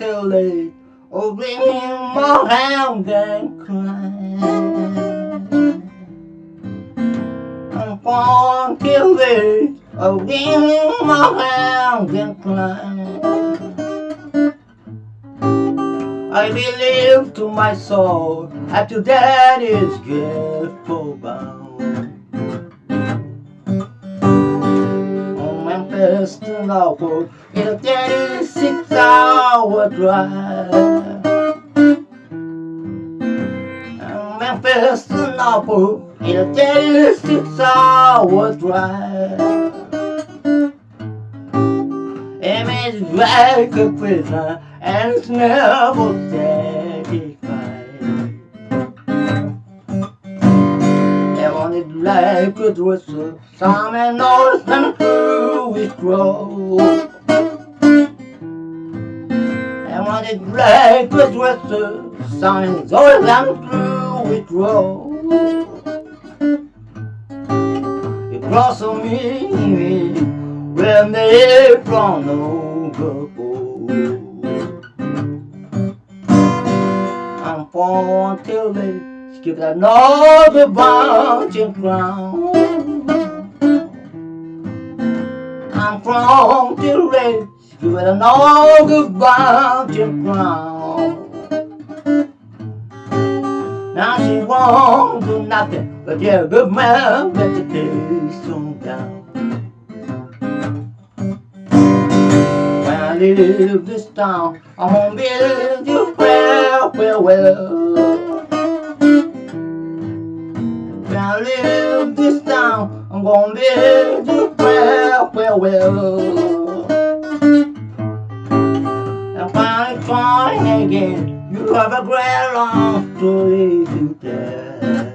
Oh, more round and climb. I'm born till this, oh, in more round and climb. I believe to my soul after that is grateful bound. Memphis to Norfolk in a 36 hour drive. Memphis to Norfolk in a 36 hour drive. Image like a prisoner and it's never satisfied. They wanted like a dresser, some and knows and grow, it grow. And when it black, it was the sun, gold and blue, it grow. It grows on me when the April no. I'm born till they skip another bunch of ground. I'm from till they skip another bunching ground. Now she won't do nothing but a good man that the taste on down. When I leave this town, I won't bid you farewell, farewell. When I leave this town, I'm gonna bid you farewell, farewell. And when I try again, you have a great long story to tell.